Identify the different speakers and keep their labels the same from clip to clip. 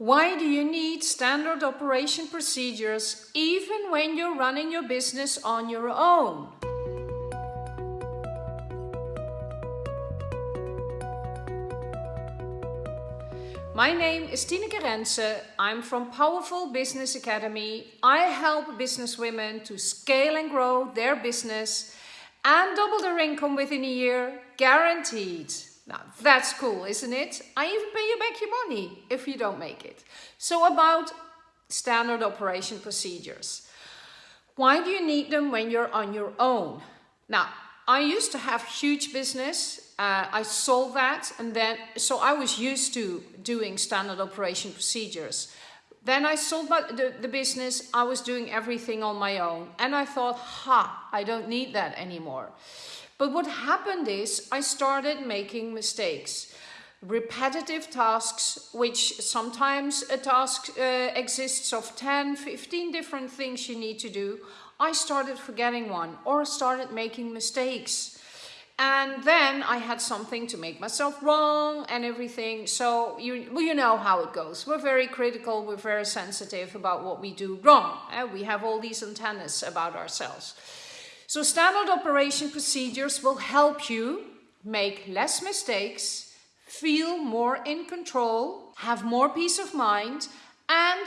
Speaker 1: Why do you need standard operation procedures even when you're running your business on your own? My name is Tineke Rense. I'm from Powerful Business Academy. I help business women to scale and grow their business and double their income within a year, guaranteed. Now that's cool, isn't it? I even pay you back your money if you don't make it. So about standard operation procedures. Why do you need them when you're on your own? Now, I used to have huge business. Uh, I sold that and then, so I was used to doing standard operation procedures. Then I sold my, the, the business, I was doing everything on my own. And I thought, ha, I don't need that anymore. But what happened is I started making mistakes. Repetitive tasks, which sometimes a task uh, exists of 10, 15 different things you need to do. I started forgetting one or started making mistakes. And then I had something to make myself wrong and everything. So you, well, you know how it goes. We're very critical, we're very sensitive about what we do wrong. Eh? We have all these antennas about ourselves. So standard operation procedures will help you make less mistakes, feel more in control, have more peace of mind and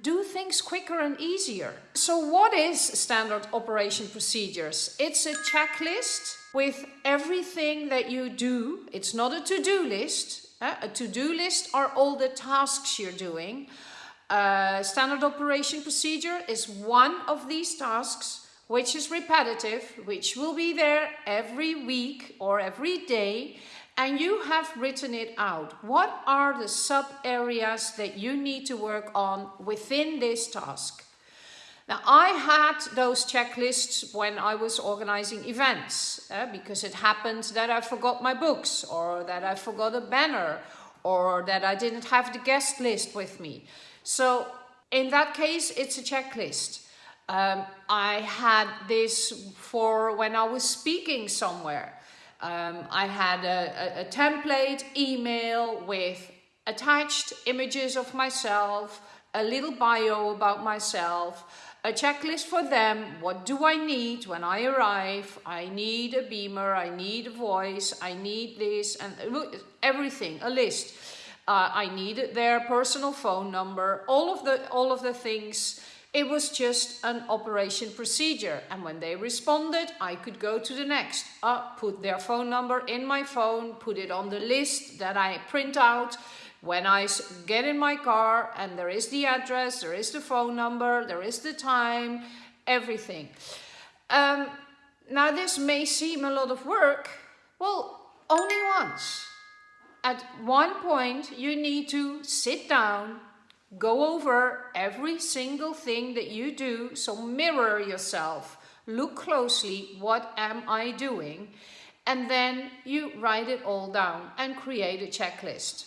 Speaker 1: do things quicker and easier. So what is standard operation procedures? It's a checklist with everything that you do. It's not a to-do list. Uh, a to-do list are all the tasks you're doing. Uh, standard operation procedure is one of these tasks which is repetitive, which will be there every week or every day, and you have written it out. What are the sub areas that you need to work on within this task? Now, I had those checklists when I was organizing events, uh, because it happened that I forgot my books, or that I forgot a banner, or that I didn't have the guest list with me. So, in that case, it's a checklist. Um, I had this for when I was speaking somewhere. Um, I had a, a, a template email with attached images of myself, a little bio about myself, a checklist for them. What do I need when I arrive? I need a beamer, I need a voice, I need this and everything, a list. Uh, I needed their personal phone number, all of the all of the things it was just an operation procedure. And when they responded, I could go to the next. Uh, put their phone number in my phone, put it on the list that I print out. When I get in my car and there is the address, there is the phone number, there is the time, everything. Um, now this may seem a lot of work. Well, only once. At one point you need to sit down, Go over every single thing that you do, so mirror yourself. Look closely, what am I doing? And then you write it all down and create a checklist.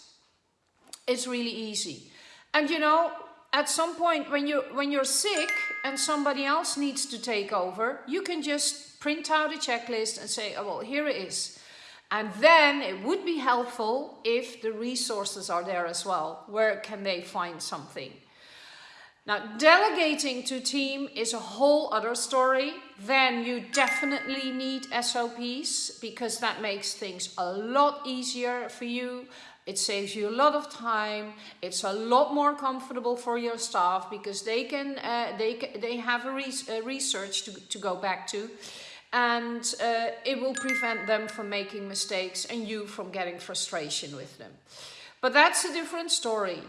Speaker 1: It's really easy. And you know, at some point when, you're, when you're sick and somebody else needs to take over, you can just print out a checklist and say, oh, well, here it is. And then it would be helpful if the resources are there as well. Where can they find something? Now, delegating to team is a whole other story. Then you definitely need SOPs because that makes things a lot easier for you. It saves you a lot of time. It's a lot more comfortable for your staff because they can uh, they they have a, a research to, to go back to and uh, it will prevent them from making mistakes and you from getting frustration with them. But that's a different story.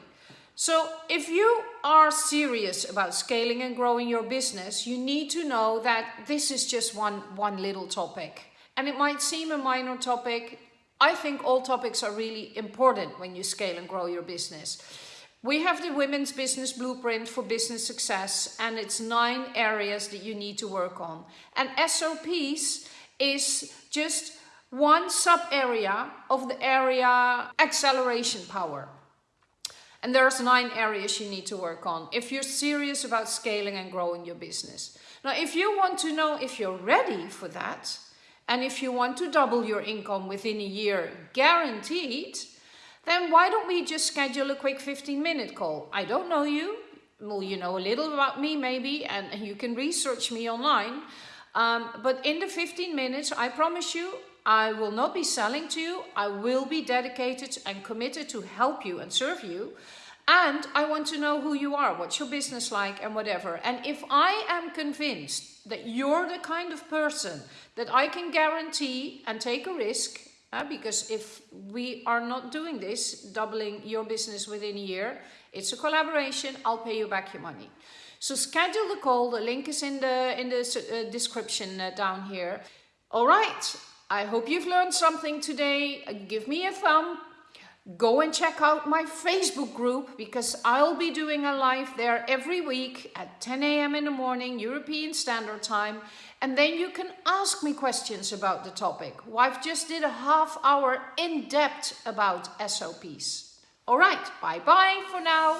Speaker 1: So if you are serious about scaling and growing your business, you need to know that this is just one, one little topic. And it might seem a minor topic. I think all topics are really important when you scale and grow your business. We have the Women's Business Blueprint for Business Success and it's nine areas that you need to work on. And SOPs is just one sub area of the area acceleration power. And there's nine areas you need to work on if you're serious about scaling and growing your business. Now, if you want to know if you're ready for that, and if you want to double your income within a year guaranteed, then why don't we just schedule a quick 15 minute call? I don't know you. Well, you know a little about me maybe, and you can research me online. Um, but in the 15 minutes, I promise you, I will not be selling to you. I will be dedicated and committed to help you and serve you. And I want to know who you are, what's your business like and whatever. And if I am convinced that you're the kind of person that I can guarantee and take a risk, uh, because if we are not doing this, doubling your business within a year, it's a collaboration, I'll pay you back your money. So schedule the call, the link is in the, in the uh, description uh, down here. All right, I hope you've learned something today. Give me a thumb. Go and check out my Facebook group because I'll be doing a live there every week at 10 a.m. in the morning, European Standard Time. And then you can ask me questions about the topic. I've just did a half hour in depth about SOPs. All right, bye bye for now.